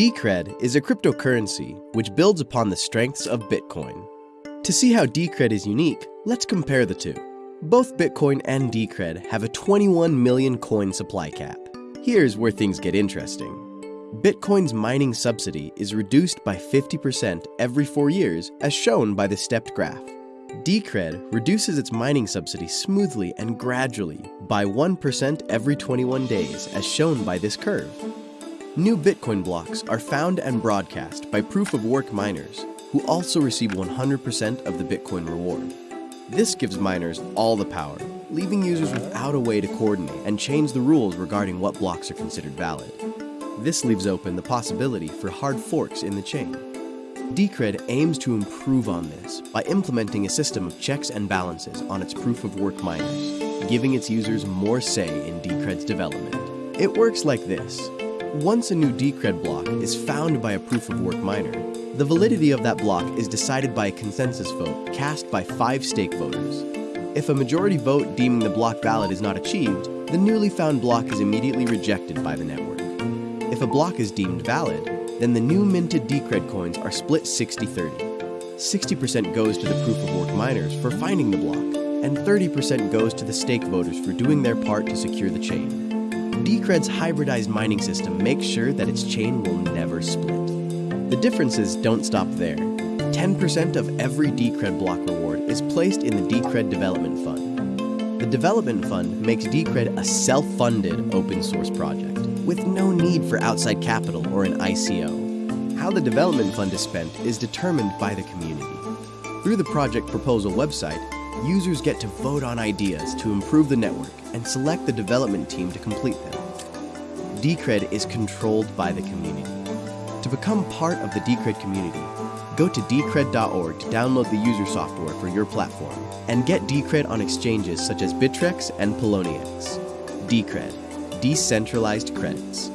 Decred is a cryptocurrency which builds upon the strengths of Bitcoin. To see how Decred is unique, let's compare the two. Both Bitcoin and Decred have a 21 million coin supply cap. Here's where things get interesting. Bitcoin's mining subsidy is reduced by 50% every four years, as shown by the stepped graph. Decred reduces its mining subsidy smoothly and gradually by 1% every 21 days, as shown by this curve. New Bitcoin blocks are found and broadcast by proof of work miners, who also receive 100% of the Bitcoin reward. This gives miners all the power, leaving users without a way to coordinate and change the rules regarding what blocks are considered valid. This leaves open the possibility for hard forks in the chain. Decred aims to improve on this by implementing a system of checks and balances on its proof of work miners, giving its users more say in Decred's development. It works like this. Once a new Decred block is found by a proof of work miner, the validity of that block is decided by a consensus vote cast by five stake voters. If a majority vote deeming the block valid is not achieved, the newly found block is immediately rejected by the network. If a block is deemed valid, then the new minted Decred coins are split 60-30. 60% goes to the proof of work miners for finding the block, and 30% goes to the stake voters for doing their part to secure the chain. Decred's hybridized mining system makes sure that its chain will never split. The differences don't stop there. 10% of every Decred block reward is placed in the Decred Development Fund. The Development Fund makes Decred a self-funded open source project with no need for outside capital or an ICO. How the development fund is spent is determined by the community. Through the project proposal website, users get to vote on ideas to improve the network and select the development team to complete them. Decred is controlled by the community. To become part of the Decred community, go to decred.org to download the user software for your platform and get Decred on exchanges such as Bittrex and Poloniex. Decred, decentralized credits.